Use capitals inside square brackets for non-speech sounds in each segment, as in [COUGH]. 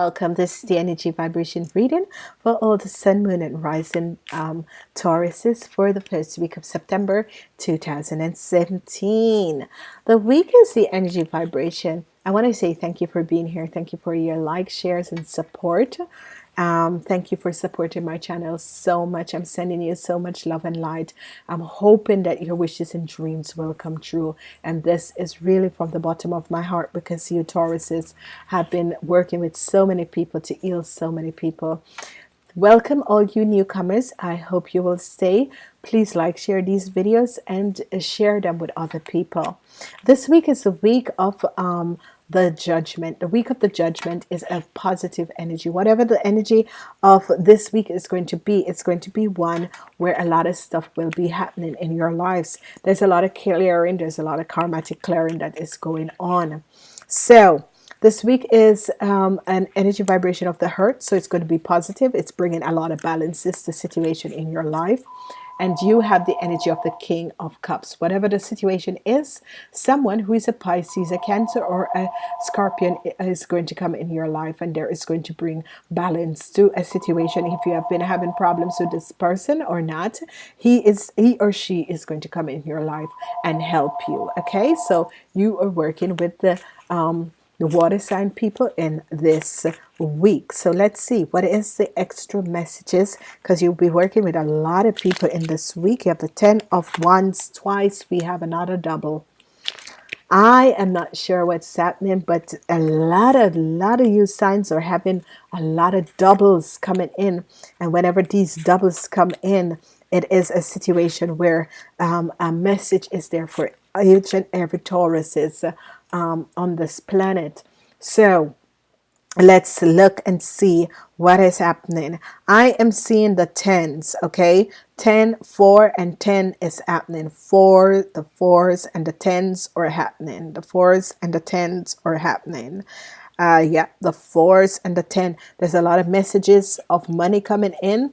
Welcome. This is the energy vibration reading for all the sun, moon, and rising um, Tauruses for the first week of September 2017. The week is the energy vibration. I want to say thank you for being here. Thank you for your likes, shares, and support. Um, thank you for supporting my channel so much. I'm sending you so much love and light. I'm hoping that your wishes and dreams will come true. And this is really from the bottom of my heart because you Tauruses have been working with so many people to heal so many people. Welcome all you newcomers. I hope you will stay. Please like, share these videos and share them with other people. This week is a week of um, the judgment. The week of the judgment is a positive energy. Whatever the energy of this week is going to be it's going to be one where a lot of stuff will be happening in your lives. There's a lot of clearing there's a lot of karmatic clearing that is going on. So this week is um, an energy vibration of the heart so it's going to be positive. It's bringing a lot of balances to situation in your life and you have the energy of the king of cups. Whatever the situation is someone who is a Pisces a cancer or a scorpion is going to come in your life and there is going to bring balance to a situation if you have been having problems with this person or not. He is he or she is going to come in your life and help you okay? So you are working with the um, the water sign people in this week. So let's see what is the extra messages? Because you'll be working with a lot of people in this week. You have the ten of wands twice. We have another double. I am not sure what's happening but a lot of lot of you signs are having a lot of doubles coming in. And whenever these doubles come in it is a situation where um, a message is there for each and every Taurus is um, on this planet. So let's look and see what is happening. I am seeing the tens okay? 10 4 and 10 is happening. Four the fours and the tens are happening. The fours and the tens are happening. Uh yeah the fours and the 10 there's a lot of messages of money coming in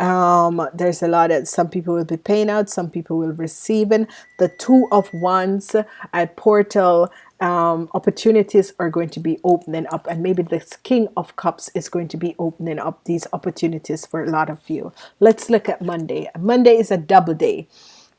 um there's a lot of some people will be paying out some people will receiving the two of wands a portal um, opportunities are going to be opening up and maybe this king of cups is going to be opening up these opportunities for a lot of you. Let's look at Monday. Monday is a double day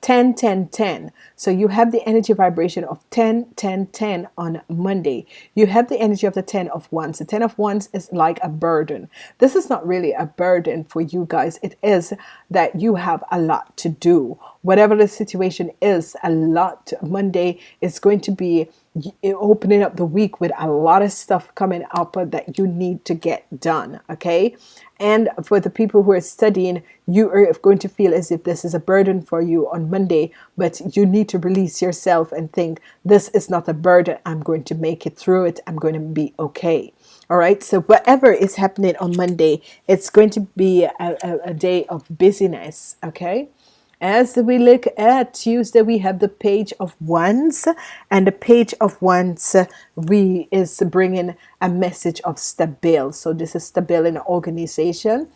10 10 10 so you have the energy vibration of 10 10 10 on Monday. You have the energy of the 10 of wands. The 10 of wands is like a burden. This is not really a burden for you guys. It is that you have a lot to do. Whatever the situation is a lot. Monday is going to be opening up the week with a lot of stuff coming up that you need to get done okay and for the people who are studying you are going to feel as if this is a burden for you on Monday but you need to release yourself and think this is not a burden. I'm going to make it through it. I'm going to be okay. All right? So whatever is happening on Monday it's going to be a, a, a day of busyness okay as we look at Tuesday we have the page of wands and the page of wands we is bringing a message of stable so this is stable in organization.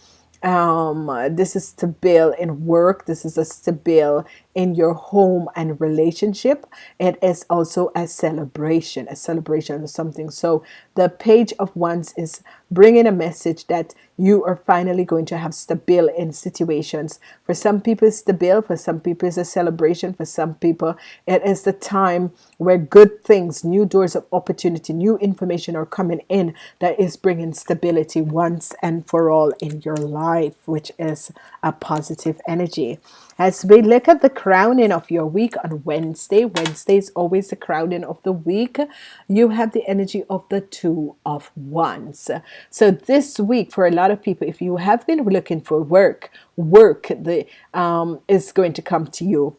Um, this is stable in work. This is a stable in your home and relationship it is also a celebration a celebration of something. So the page of wands is bringing a message that you are finally going to have stable in situations. For some people it's stable for some people it's a celebration. For some people it is the time where good things new doors of opportunity new information are coming in that is bringing stability once and for all in your life which is a positive energy as we look at the crowning of your week on Wednesday Wednesday is always the crowning of the week. You have the energy of the two of wands. So this week for a lot of people if you have been looking for work work the um, is going to come to you.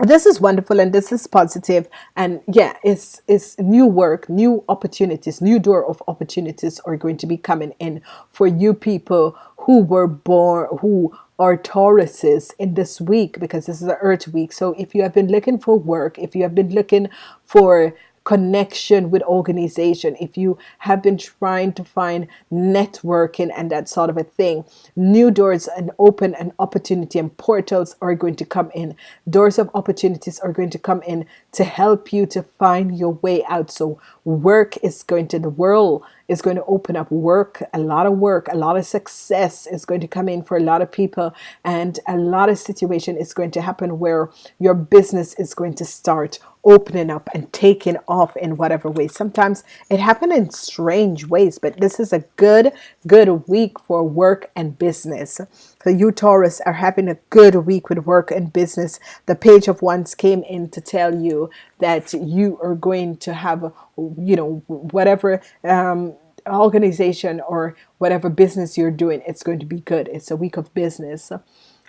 This is wonderful and this is positive. And yeah it's it's new work new opportunities new door of opportunities are going to be coming in for you people who were born who are Tauruses in this week because this is the earth week. So if you have been looking for work if you have been looking for connection with organization, if you have been trying to find networking and that sort of a thing, new doors and open and opportunity and portals are going to come in. Doors of opportunities are going to come in to help you to find your way out. So work is going to the world is going to open up work, a lot of work, a lot of success is going to come in for a lot of people, and a lot of situation is going to happen where your business is going to start opening up and taking off in whatever way. Sometimes it happened in strange ways, but this is a good, good week for work and business. So you Taurus are having a good week with work and business. The page of wands came in to tell you that you are going to have, you know, whatever um, organization or whatever business you're doing, it's going to be good. It's a week of business.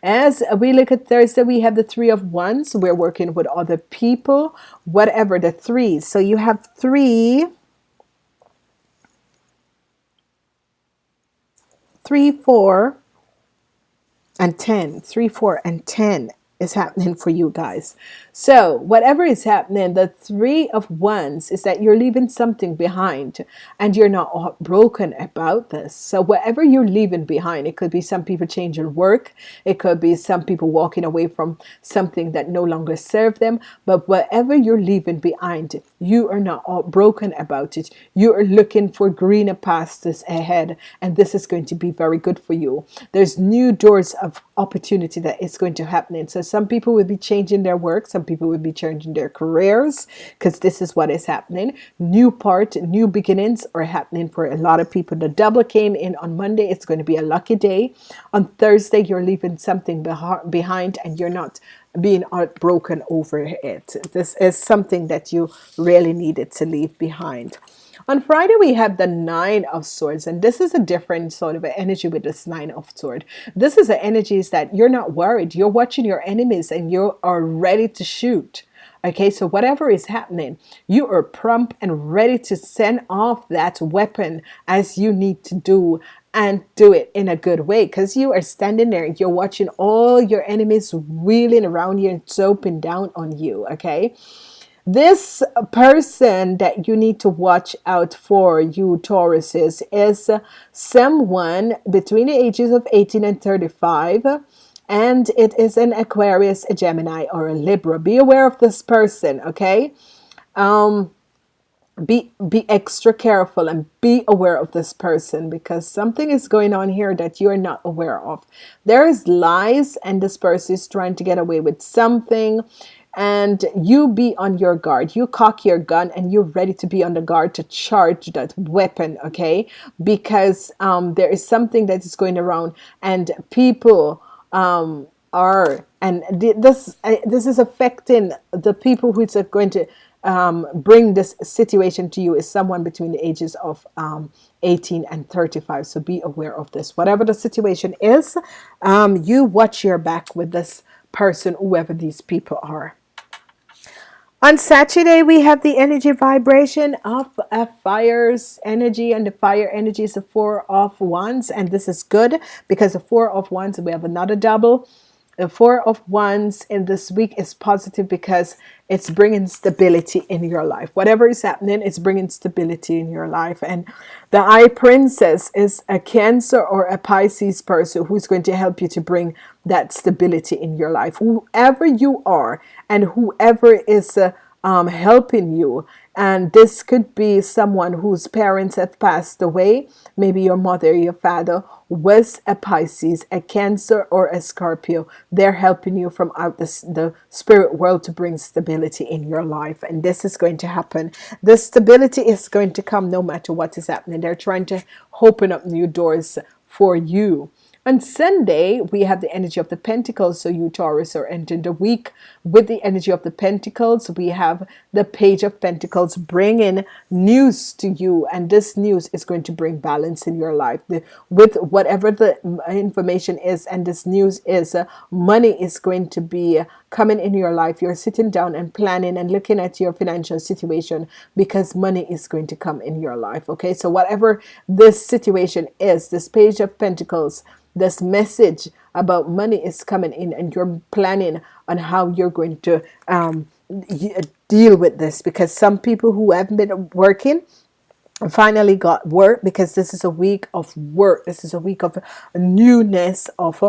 As we look at Thursday, we have the three of wands. We're working with other people, whatever the three. So you have three, three, four, and 10. Three, four, and 10 is happening for you guys. So whatever is happening, the three of wands is that you're leaving something behind and you're not broken about this. So whatever you're leaving behind, it could be some people changing work. It could be some people walking away from something that no longer serve them. But whatever you're leaving behind, you are not all broken about it. You are looking for greener pastures ahead. And this is going to be very good for you. There's new doors of opportunity that is going to happen. So some people will be changing their work. Some people will be changing their careers because this is what is happening. New part, new beginnings are happening for a lot of people. The double came in on Monday. It's going to be a lucky day. On Thursday, you're leaving something behind and you're not being heartbroken over it. This is something that you really needed to leave behind. On Friday, we have the Nine of Swords, and this is a different sort of energy with this Nine of Swords. This is the energies that you're not worried. You're watching your enemies and you are ready to shoot. Okay, so whatever is happening, you are prompt and ready to send off that weapon as you need to do and do it in a good way because you are standing there and you're watching all your enemies wheeling around you and chopping down on you. Okay, this person that you need to watch out for, you Tauruses, is someone between the ages of 18 and 35 and it is an Aquarius, a Gemini, or a Libra. Be aware of this person, okay? Um, be be extra careful and be aware of this person because something is going on here that you're not aware of. There is lies and this person is trying to get away with something and you be on your guard. You cock your gun and you're ready to be on the guard to charge that weapon okay? Because um, there is something that is going around and people um, are and this this is affecting the people who are going to um, bring this situation to you is someone between the ages of um, 18 and 35 so be aware of this. Whatever the situation is um, you watch your back with this person whoever these people are on Saturday, we have the energy vibration of a fire's energy, and the fire energy is the four of wands, and this is good because the four of wands, we have another double four of wands in this week is positive because it's bringing stability in your life. Whatever is happening it's bringing stability in your life. And the eye princess is a cancer or a Pisces person who's going to help you to bring that stability in your life. Whoever you are and whoever is uh, um, helping you and this could be someone whose parents have passed away. Maybe your mother your father was a Pisces a Cancer or a Scorpio. They're helping you from out the, the spirit world to bring stability in your life. And this is going to happen. The stability is going to come no matter what is happening. They're trying to open up new doors for you on Sunday, we have the energy of the Pentacles. So you Taurus are entering the week with the energy of the Pentacles. We have the Page of Pentacles bringing news to you. And this news is going to bring balance in your life. The, with whatever the information is and this news is, uh, money is going to be coming in your life. You're sitting down and planning and looking at your financial situation because money is going to come in your life. Okay, so whatever this situation is, this Page of Pentacles, this message about money is coming in and you're planning on how you're going to um, deal with this because some people who haven't been working finally got work because this is a week of work. This is a week of newness of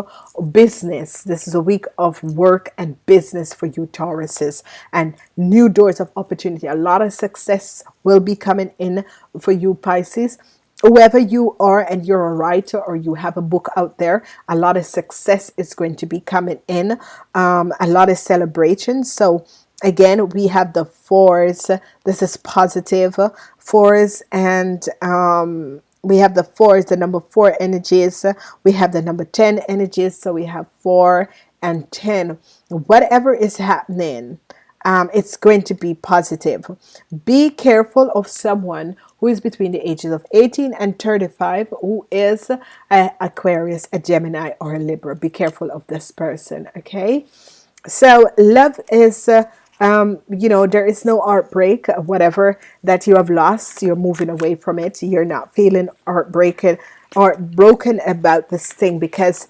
business. This is a week of work and business for you Tauruses and new doors of opportunity. A lot of success will be coming in for you Pisces. Whoever you are and you're a writer or you have a book out there a lot of success is going to be coming in um, a lot of celebrations. So again we have the fours. This is positive. Fours and um, we have the fours the number four energies. We have the number 10 energies so we have four and 10 whatever is happening um, it's going to be positive. Be careful of someone who is between the ages of 18 and 35 who is a Aquarius a Gemini or a Libra. Be careful of this person okay? So love is uh, um, you know there is no heartbreak whatever that you have lost you're moving away from it you're not feeling heartbreaking or broken about this thing because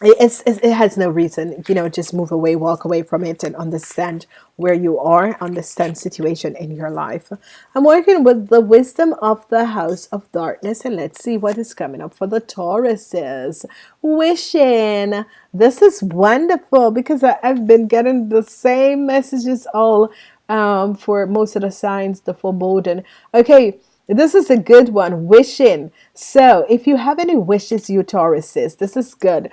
it's, it has no reason you know just move away walk away from it and understand where you are understand situation in your life. I'm working with the wisdom of the house of darkness and let's see what is coming up for the Tauruses. Wishing. This is wonderful because I've been getting the same messages all um, for most of the signs the foreboding. Okay this is a good one. Wishing. So if you have any wishes you Tauruses this is good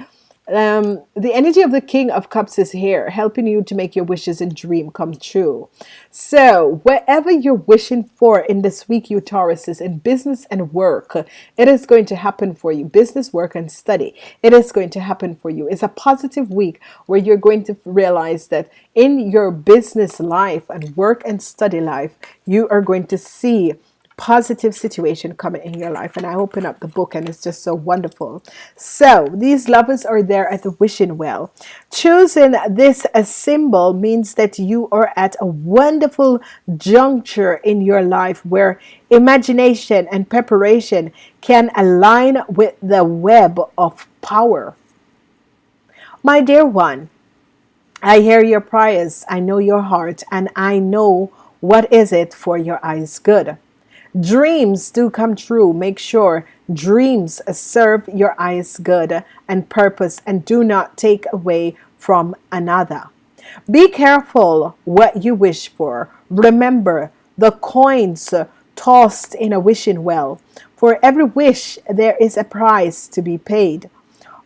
um, the energy of the King of Cups is here, helping you to make your wishes and dream come true. So, whatever you're wishing for in this week, you Tauruses, in business and work, it is going to happen for you. Business, work, and study, it is going to happen for you. It's a positive week where you're going to realize that in your business life and work and study life, you are going to see positive situation coming in your life and I open up the book and it's just so wonderful. So these lovers are there at the wishing well. Choosing this a symbol means that you are at a wonderful juncture in your life where imagination and preparation can align with the web of power. My dear one I hear your prayers I know your heart and I know what is it for your eyes good dreams do come true. Make sure dreams serve your eyes good and purpose and do not take away from another. Be careful what you wish for. Remember the coins tossed in a wishing well. For every wish there is a price to be paid.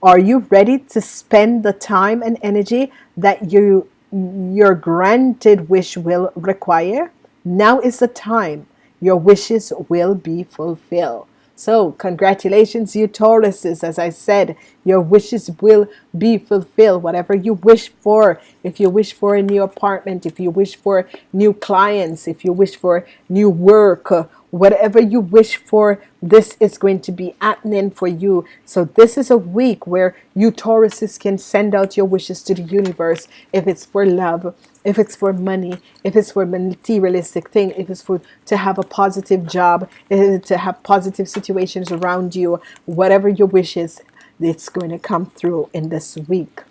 Are you ready to spend the time and energy that you your granted wish will require? Now is the time your wishes will be fulfilled. So congratulations, you Tauruses. As I said, your wishes will be fulfilled. Whatever you wish for, if you wish for a new apartment, if you wish for new clients, if you wish for new work, whatever you wish for this is going to be happening for you. So this is a week where you Tauruses can send out your wishes to the universe. If it's for love if it's for money if it's for materialistic thing if it's for to have a positive job to have positive situations around you whatever your wishes it's going to come through in this week.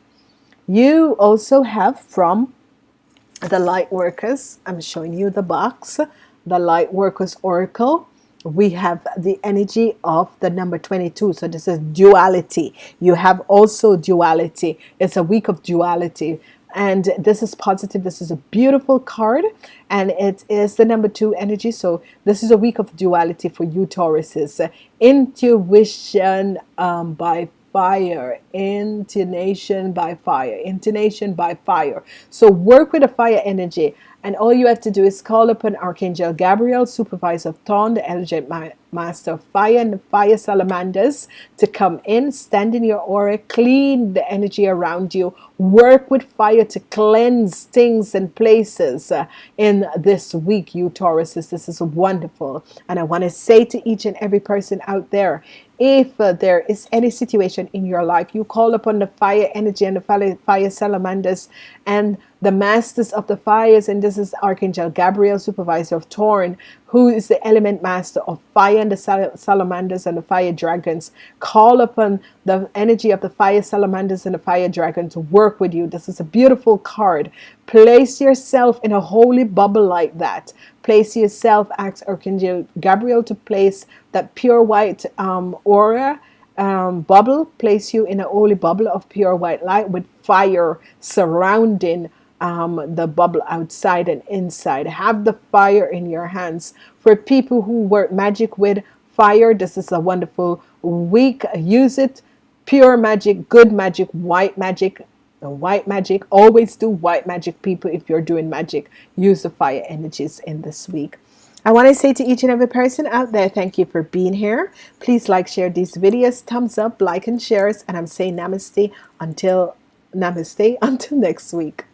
You also have from the light workers I'm showing you the box the light workers oracle we have the energy of the number 22 so this is duality. You have also duality. It's a week of duality. And this is positive. This is a beautiful card. And it is the number two energy. So this is a week of duality for you Tauruses. Intuition um, by fire. Initiation by fire. Initiation by fire. So work with a fire energy and all you have to do is call upon Archangel Gabriel, supervisor of Thorn, the elegant master of fire and the fire salamanders to come in, stand in your aura, clean the energy around you, work with fire to cleanse things and places uh, in this week, you Tauruses. This is wonderful. And I want to say to each and every person out there, if uh, there is any situation in your life, you call upon the fire energy and the fire salamanders and the masters of the fires, and this is Archangel Gabriel, supervisor of Torn, who is the element master of fire and the salamanders and the fire dragons. Call upon the energy of the fire salamanders and the fire dragon to work with you. This is a beautiful card. Place yourself in a holy bubble like that. Place yourself, ask Archangel Gabriel to place that pure white um, aura um, bubble, place you in a holy bubble of pure white light with fire surrounding um, the bubble outside and inside. Have the fire in your hands. For people who work magic with fire, this is a wonderful week. Use it. Pure magic, good magic, white magic, white magic. Always do white magic, people. If you're doing magic, use the fire energies in this week. I want to say to each and every person out there, thank you for being here. Please like, share these videos, thumbs up, like and shares. And I'm saying namaste until namaste [LAUGHS] until next week.